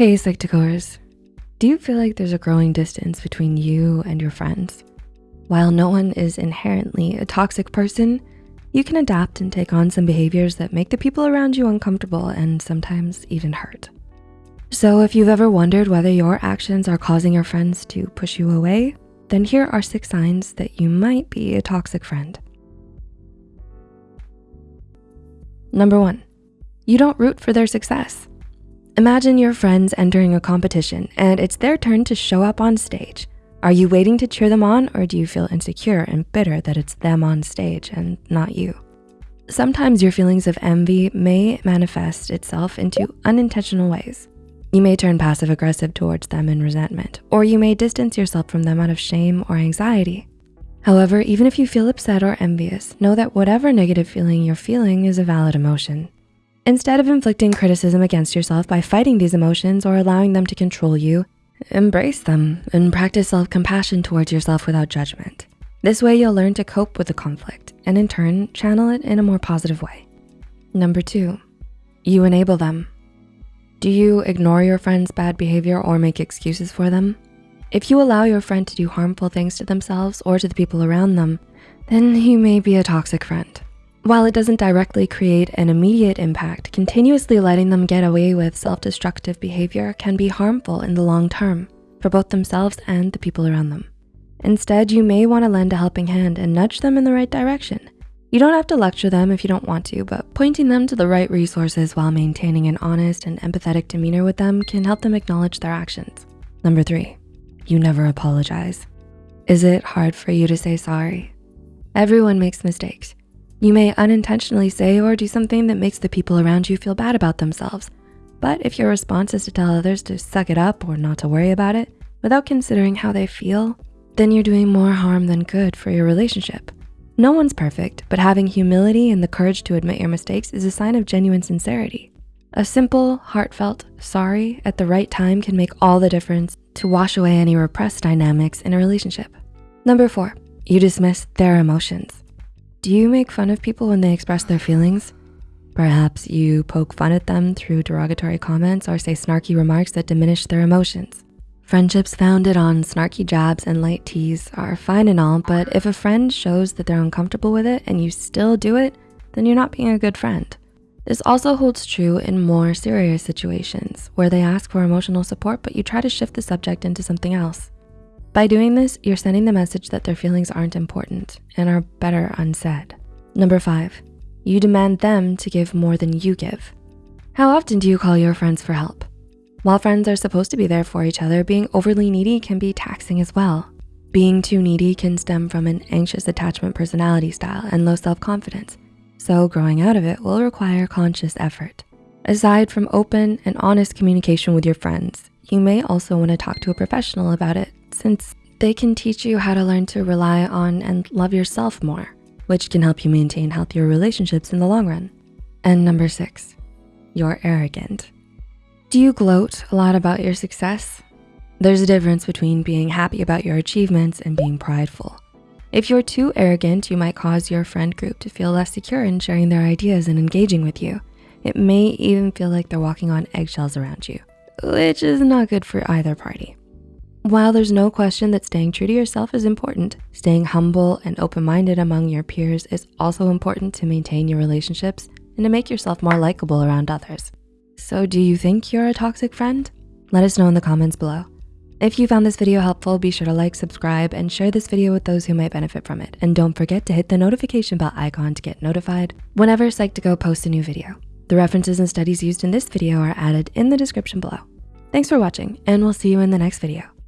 Hey, Psych2Goers. Do you feel like there's a growing distance between you and your friends? While no one is inherently a toxic person, you can adapt and take on some behaviors that make the people around you uncomfortable and sometimes even hurt. So if you've ever wondered whether your actions are causing your friends to push you away, then here are six signs that you might be a toxic friend. Number one, you don't root for their success. Imagine your friends entering a competition and it's their turn to show up on stage. Are you waiting to cheer them on or do you feel insecure and bitter that it's them on stage and not you? Sometimes your feelings of envy may manifest itself into unintentional ways. You may turn passive aggressive towards them in resentment, or you may distance yourself from them out of shame or anxiety. However, even if you feel upset or envious, know that whatever negative feeling you're feeling is a valid emotion. Instead of inflicting criticism against yourself by fighting these emotions or allowing them to control you, embrace them and practice self-compassion towards yourself without judgment. This way you'll learn to cope with the conflict and in turn, channel it in a more positive way. Number two, you enable them. Do you ignore your friend's bad behavior or make excuses for them? If you allow your friend to do harmful things to themselves or to the people around them, then you may be a toxic friend. While it doesn't directly create an immediate impact, continuously letting them get away with self-destructive behavior can be harmful in the long term for both themselves and the people around them. Instead, you may wanna lend a helping hand and nudge them in the right direction. You don't have to lecture them if you don't want to, but pointing them to the right resources while maintaining an honest and empathetic demeanor with them can help them acknowledge their actions. Number three, you never apologize. Is it hard for you to say sorry? Everyone makes mistakes. You may unintentionally say or do something that makes the people around you feel bad about themselves. But if your response is to tell others to suck it up or not to worry about it, without considering how they feel, then you're doing more harm than good for your relationship. No one's perfect, but having humility and the courage to admit your mistakes is a sign of genuine sincerity. A simple, heartfelt sorry at the right time can make all the difference to wash away any repressed dynamics in a relationship. Number four, you dismiss their emotions. Do you make fun of people when they express their feelings? Perhaps you poke fun at them through derogatory comments or say snarky remarks that diminish their emotions. Friendships founded on snarky jabs and light tease are fine and all, but if a friend shows that they're uncomfortable with it and you still do it, then you're not being a good friend. This also holds true in more serious situations where they ask for emotional support, but you try to shift the subject into something else. By doing this, you're sending the message that their feelings aren't important and are better unsaid. Number five, you demand them to give more than you give. How often do you call your friends for help? While friends are supposed to be there for each other, being overly needy can be taxing as well. Being too needy can stem from an anxious attachment personality style and low self-confidence. So growing out of it will require conscious effort. Aside from open and honest communication with your friends, you may also wanna talk to a professional about it since they can teach you how to learn to rely on and love yourself more, which can help you maintain healthier relationships in the long run. And number six, you're arrogant. Do you gloat a lot about your success? There's a difference between being happy about your achievements and being prideful. If you're too arrogant, you might cause your friend group to feel less secure in sharing their ideas and engaging with you. It may even feel like they're walking on eggshells around you, which is not good for either party. While there's no question that staying true to yourself is important, staying humble and open-minded among your peers is also important to maintain your relationships and to make yourself more likable around others. So do you think you're a toxic friend? Let us know in the comments below. If you found this video helpful, be sure to like, subscribe, and share this video with those who might benefit from it. And don't forget to hit the notification bell icon to get notified whenever Psych2Go posts a new video. The references and studies used in this video are added in the description below. Thanks for watching, and we'll see you in the next video.